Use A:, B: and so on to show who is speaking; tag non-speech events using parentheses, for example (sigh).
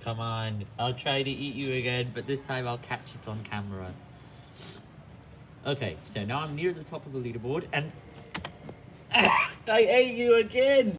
A: Come on, I'll try to eat you again, but this time I'll catch it on camera. Okay, so now I'm near the top of the leaderboard, and (coughs) I ate you again!